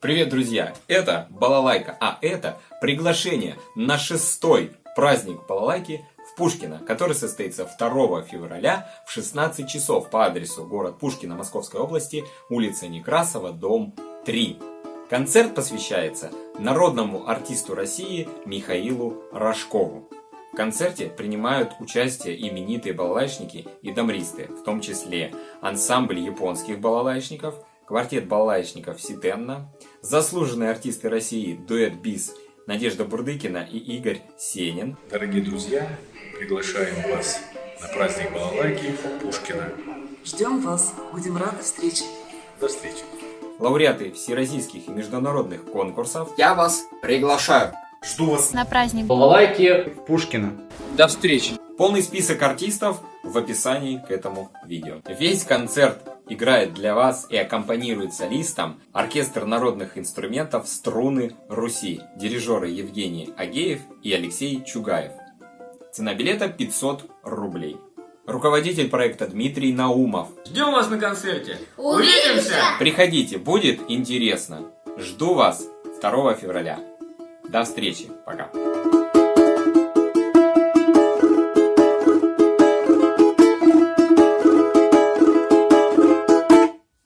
Привет, друзья! Это Балалайка, а это приглашение на шестой праздник Балалайки в Пушкино, который состоится 2 февраля в 16 часов по адресу город Пушкино Московской области, улица Некрасова, дом 3. Концерт посвящается народному артисту России Михаилу Рожкову. В концерте принимают участие именитые балалайшники и дамристы, в том числе ансамбль японских балалайшников, квартет балалайшников Ситенна, заслуженные артисты России дуэт БИС Надежда Бурдыкина и Игорь Сенин. Дорогие друзья, приглашаем вас на праздник балалайки Пушкина. Ждем вас, будем рады встрече. До встречи. Лауреаты всероссийских и международных конкурсов. Я вас приглашаю. Жду вас на праздник Балалайки в Пушкино. До встречи. Полный список артистов в описании к этому видео. Весь концерт играет для вас и аккомпанирует солистам оркестр народных инструментов «Струны Руси», дирижеры Евгений Агеев и Алексей Чугаев. Цена билета 500 рублей. Руководитель проекта Дмитрий Наумов. Ждем вас на концерте. Увидимся! Приходите, будет интересно. Жду вас 2 февраля. До встречи. Пока.